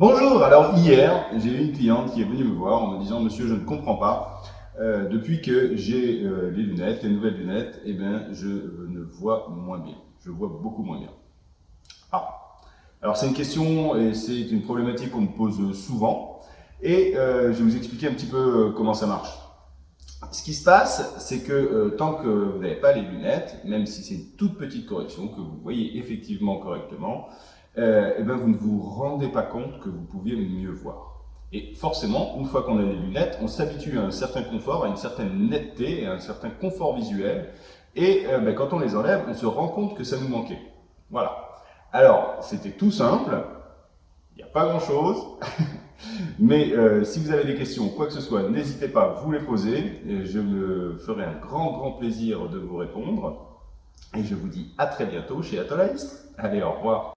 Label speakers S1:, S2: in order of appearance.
S1: Bonjour, alors hier, j'ai eu une cliente qui est venue me voir en me disant « Monsieur, je ne comprends pas, euh, depuis que j'ai euh, les lunettes, les nouvelles lunettes, eh bien, je euh, ne vois moins bien, je vois beaucoup moins bien. » Ah, alors c'est une question et c'est une problématique qu'on me pose souvent. Et je vais vous expliquer un petit peu comment ça marche. Ce qui se passe, c'est que tant que vous n'avez pas les lunettes, même si c'est une toute petite correction, que vous voyez effectivement correctement, euh, eh ben vous ne vous rendez pas compte que vous pouviez mieux voir. Et forcément, une fois qu'on a les lunettes, on s'habitue à un certain confort, à une certaine netteté, à un certain confort visuel. Et euh, ben, quand on les enlève, on se rend compte que ça nous manquait. Voilà. Alors, c'était tout simple. Il n'y a pas grand-chose. Mais euh, si vous avez des questions, quoi que ce soit, n'hésitez pas à vous les poser. Et je me ferai un grand, grand plaisir de vous répondre. Et je vous dis à très bientôt chez Atolaïst. Allez, au revoir.